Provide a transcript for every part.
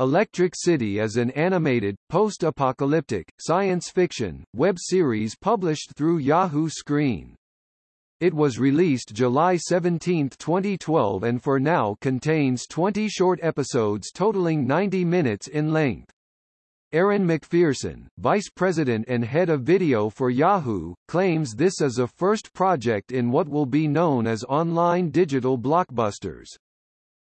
Electric City is an animated, post-apocalyptic, science fiction, web series published through Yahoo Screen. It was released July 17, 2012 and for now contains 20 short episodes totaling 90 minutes in length. Erin McPherson, vice president and head of video for Yahoo, claims this is a first project in what will be known as online digital blockbusters.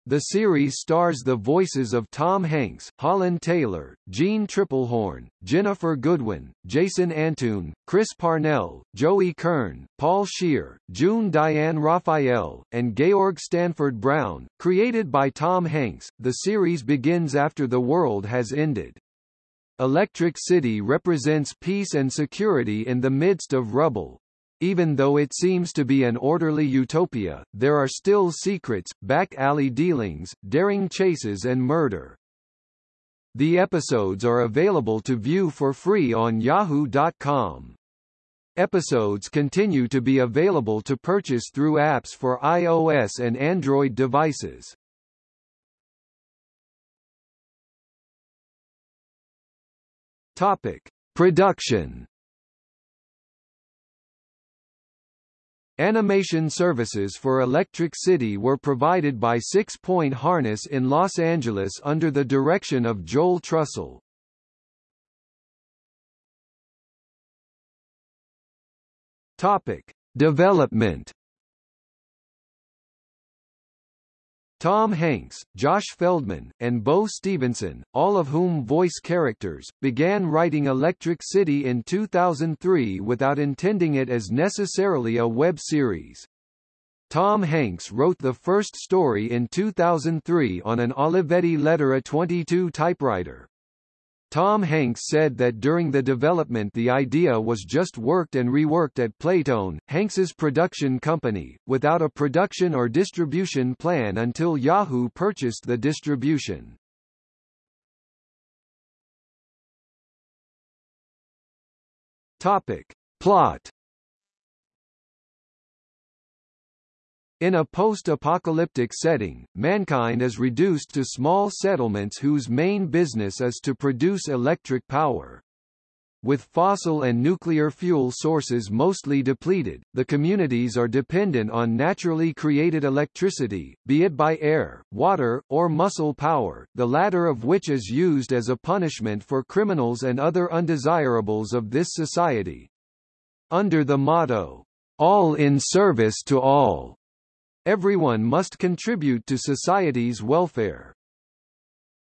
The series stars the voices of Tom Hanks, Holland Taylor, Jeanne Tripplehorn, Jennifer Goodwin, Jason Antoon, Chris Parnell, Joey Kern, Paul Scheer, June Diane Raphael, and Georg Stanford Brown. Created by Tom Hanks, the series begins after the world has ended. Electric City represents peace and security in the midst of rubble, even though it seems to be an orderly utopia, there are still secrets, back-alley dealings, daring chases and murder. The episodes are available to view for free on yahoo.com. Episodes continue to be available to purchase through apps for iOS and Android devices. Topic: Production Animation services for Electric City were provided by Six Point Harness in Los Angeles under the direction of Joel Trussell. Topic: Development Tom Hanks, Josh Feldman, and Bo Stevenson, all of whom voice characters, began writing Electric City in 2003 without intending it as necessarily a web series. Tom Hanks wrote the first story in 2003 on an Olivetti Lettera 22 typewriter. Tom Hanks said that during the development the idea was just worked and reworked at Playtone, Hanks's production company, without a production or distribution plan until Yahoo purchased the distribution. Topic. Plot In a post-apocalyptic setting, mankind is reduced to small settlements whose main business is to produce electric power. With fossil and nuclear fuel sources mostly depleted, the communities are dependent on naturally created electricity, be it by air, water, or muscle power, the latter of which is used as a punishment for criminals and other undesirables of this society. Under the motto, all in service to all, Everyone must contribute to society's welfare.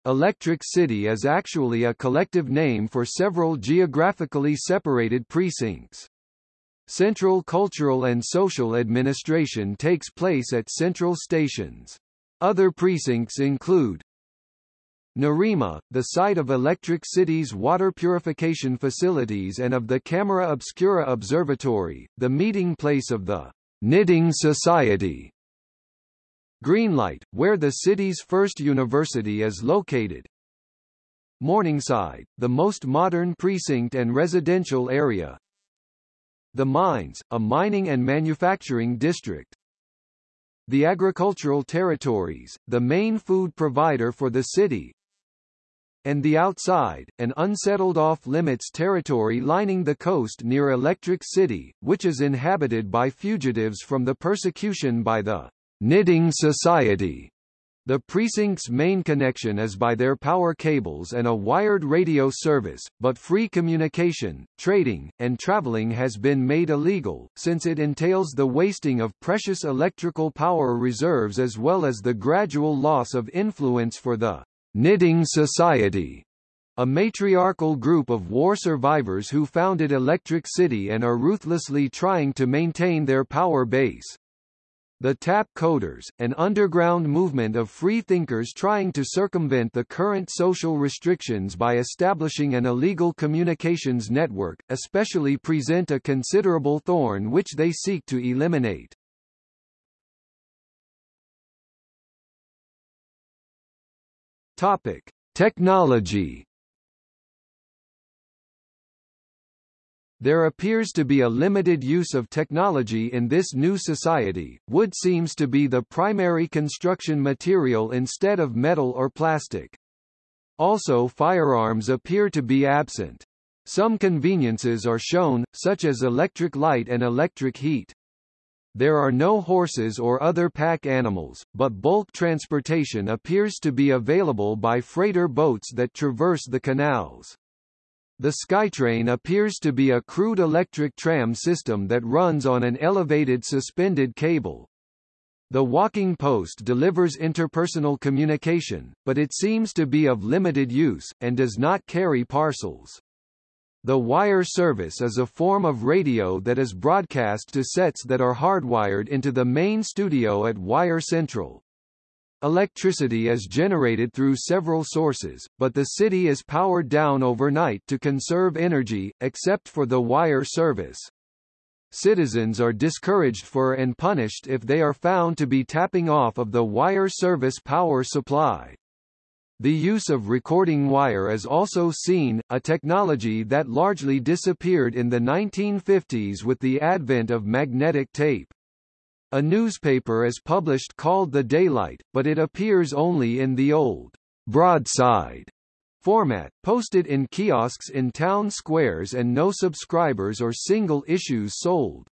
Electric City is actually a collective name for several geographically separated precincts. Central cultural and social administration takes place at central stations. Other precincts include Nerima, the site of Electric City's water purification facilities and of the Camera Obscura Observatory, the meeting place of the Knitting Society, Greenlight, where the city's first university is located. Morningside, the most modern precinct and residential area. The Mines, a mining and manufacturing district. The agricultural territories, the main food provider for the city. And the outside, an unsettled off-limits territory lining the coast near Electric City, which is inhabited by fugitives from the persecution by the Knitting Society. The precinct's main connection is by their power cables and a wired radio service, but free communication, trading, and traveling has been made illegal, since it entails the wasting of precious electrical power reserves as well as the gradual loss of influence for the Knitting Society, a matriarchal group of war survivors who founded Electric City and are ruthlessly trying to maintain their power base. The Tap Coders, an underground movement of free-thinkers trying to circumvent the current social restrictions by establishing an illegal communications network, especially present a considerable thorn which they seek to eliminate. Topic: Technology There appears to be a limited use of technology in this new society. Wood seems to be the primary construction material instead of metal or plastic. Also firearms appear to be absent. Some conveniences are shown, such as electric light and electric heat. There are no horses or other pack animals, but bulk transportation appears to be available by freighter boats that traverse the canals. The SkyTrain appears to be a crude electric tram system that runs on an elevated suspended cable. The walking post delivers interpersonal communication, but it seems to be of limited use, and does not carry parcels. The wire service is a form of radio that is broadcast to sets that are hardwired into the main studio at Wire Central. Electricity is generated through several sources, but the city is powered down overnight to conserve energy, except for the wire service. Citizens are discouraged for and punished if they are found to be tapping off of the wire service power supply. The use of recording wire is also seen, a technology that largely disappeared in the 1950s with the advent of magnetic tape. A newspaper is published called The Daylight, but it appears only in the old broadside format, posted in kiosks in town squares and no subscribers or single issues sold.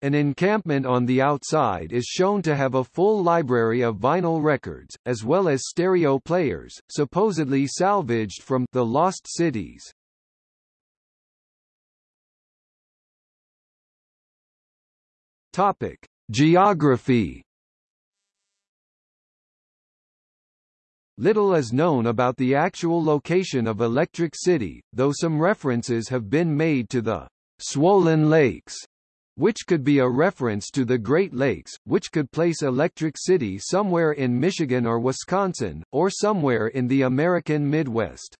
An encampment on the outside is shown to have a full library of vinyl records, as well as stereo players, supposedly salvaged from the Lost Cities. Topic: Geography. Little is known about the actual location of Electric City, though some references have been made to the Swollen Lakes, which could be a reference to the Great Lakes, which could place Electric City somewhere in Michigan or Wisconsin, or somewhere in the American Midwest.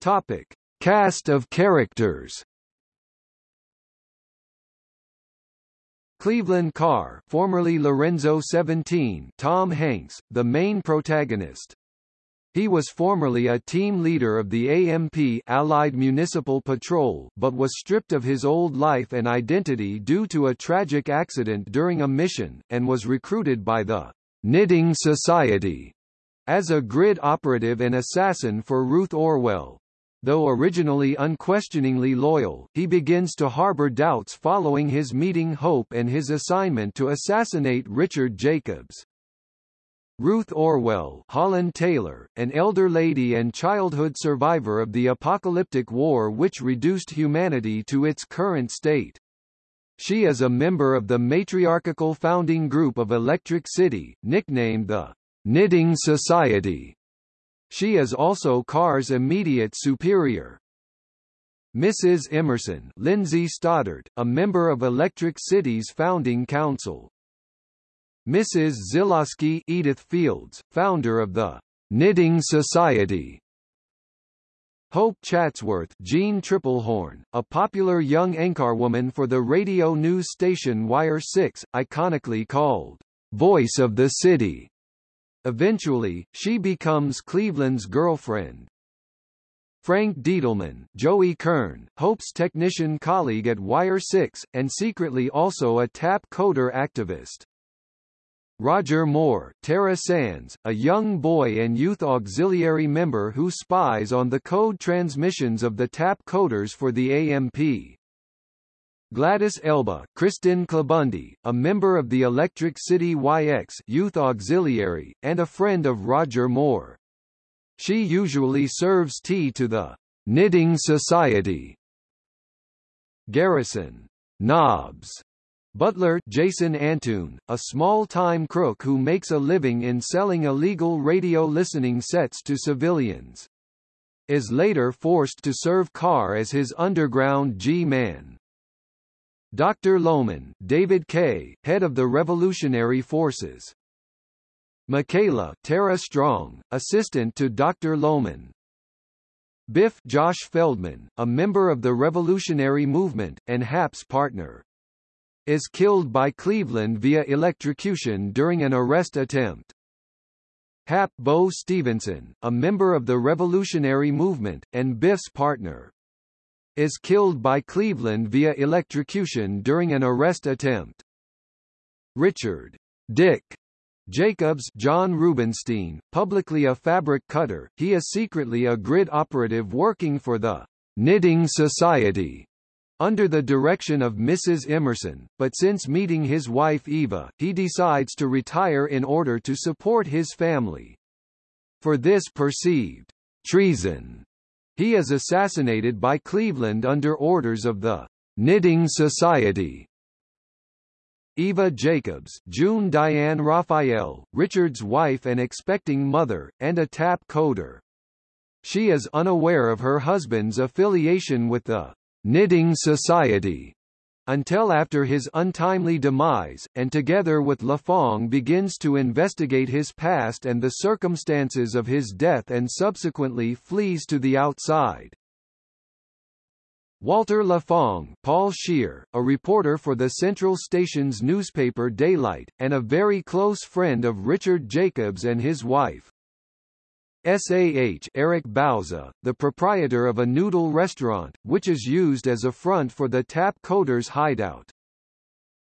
Topic. Cast of characters Cleveland Carr formerly Lorenzo 17 Tom Hanks, the main protagonist. He was formerly a team leader of the AMP Allied Municipal Patrol but was stripped of his old life and identity due to a tragic accident during a mission, and was recruited by the Knitting Society as a grid operative and assassin for Ruth Orwell. Though originally unquestioningly loyal, he begins to harbor doubts following his meeting Hope and his assignment to assassinate Richard Jacobs. Ruth Orwell Holland Taylor, an elder lady and childhood survivor of the apocalyptic war which reduced humanity to its current state. She is a member of the matriarchal founding group of Electric City, nicknamed the Knitting Society, she is also Carr's immediate superior. Mrs. Emerson Lindsay Stoddard, a member of Electric City's founding council. Mrs. Zilowski Edith Fields, founder of the Knitting Society. Hope Chatsworth Jeanne Tripplehorn, a popular young anchorwoman for the radio news station Wire 6, iconically called Voice of the City. Eventually, she becomes Cleveland's girlfriend. Frank Diedelman, Joey Kern, Hope's technician colleague at Wire 6, and secretly also a tap coder activist. Roger Moore, Tara Sands, a young boy and youth auxiliary member who spies on the code transmissions of the tap coders for the AMP. Gladys Elba, Kristen Klabundi, a member of the Electric City YX Youth Auxiliary, and a friend of Roger Moore. She usually serves tea to the Knitting Society. Garrison Knobs Butler Jason Antoon, a small-time crook who makes a living in selling illegal radio listening sets to civilians. Is later forced to serve Carr as his underground G-man. Dr. Lohman, David K., head of the Revolutionary Forces. Michaela Tara Strong, assistant to Dr. Lohman. Biff Josh Feldman, a member of the Revolutionary Movement, and Hap's partner. Is killed by Cleveland via electrocution during an arrest attempt. Hap Bo Stevenson, a member of the Revolutionary Movement, and Biff's partner is killed by Cleveland via electrocution during an arrest attempt. Richard Dick Jacobs John Rubenstein, publicly a fabric cutter, he is secretly a grid operative working for the Knitting Society under the direction of Mrs. Emerson, but since meeting his wife Eva, he decides to retire in order to support his family. For this perceived treason, he is assassinated by Cleveland under orders of the Knitting Society. Eva Jacobs June Diane Raphael, Richard's wife and expecting mother, and a tap coder. She is unaware of her husband's affiliation with the Knitting Society until after his untimely demise, and together with Lafong begins to investigate his past and the circumstances of his death and subsequently flees to the outside. Walter Lafong Paul Scheer, a reporter for the Central Station's newspaper Daylight, and a very close friend of Richard Jacobs and his wife. SAH Eric Bauza, the proprietor of a noodle restaurant, which is used as a front for the Tap Coders hideout.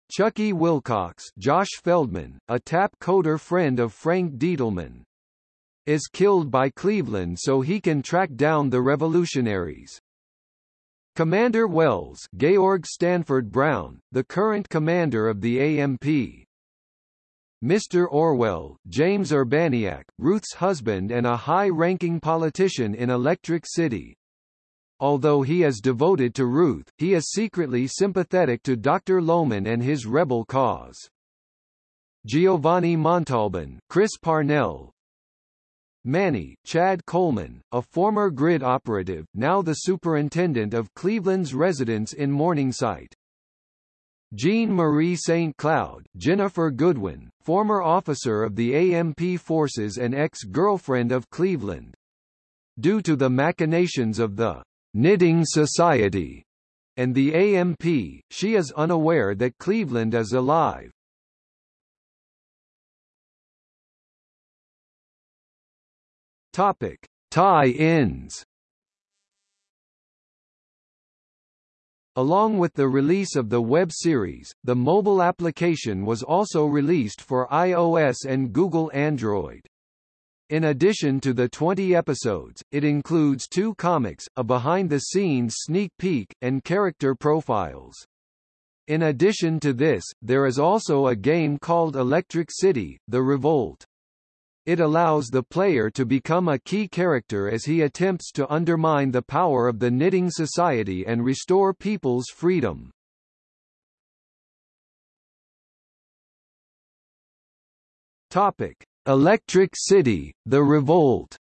Chucky Wilcox Josh Feldman, a Tap Coder friend of Frank Dietelman, is killed by Cleveland so he can track down the revolutionaries. Commander Wells Georg Stanford Brown, the current commander of the AMP. Mr. Orwell, James Urbaniak, Ruth's husband and a high-ranking politician in Electric City. Although he is devoted to Ruth, he is secretly sympathetic to Dr. Lohman and his rebel cause. Giovanni Montalban, Chris Parnell, Manny, Chad Coleman, a former grid operative, now the superintendent of Cleveland's residence in Morningside. Jean Marie St. Cloud, Jennifer Goodwin, former officer of the AMP forces and ex-girlfriend of Cleveland. Due to the machinations of the Knitting Society and the AMP, she is unaware that Cleveland is alive. Topic: Tie-ins. Along with the release of the web series, the mobile application was also released for iOS and Google Android. In addition to the 20 episodes, it includes two comics, a behind-the-scenes sneak peek, and character profiles. In addition to this, there is also a game called Electric City, The Revolt. It allows the player to become a key character as he attempts to undermine the power of the Knitting Society and restore people's freedom. Topic: Electric City: The Revolt.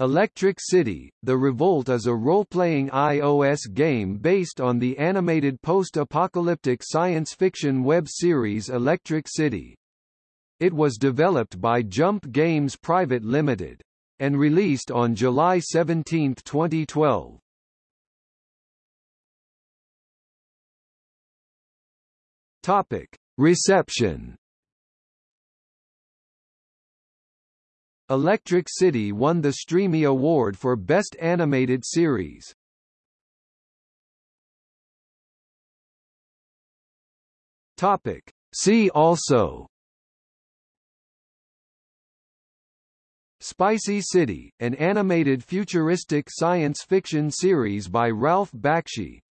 Electric City, The Revolt is a role-playing iOS game based on the animated post-apocalyptic science fiction web series Electric City. It was developed by Jump Games Private Limited. And released on July 17, 2012. Topic. Reception Electric City won the Streamy Award for Best Animated Series. Topic. See also Spicy City, an animated futuristic science fiction series by Ralph Bakshi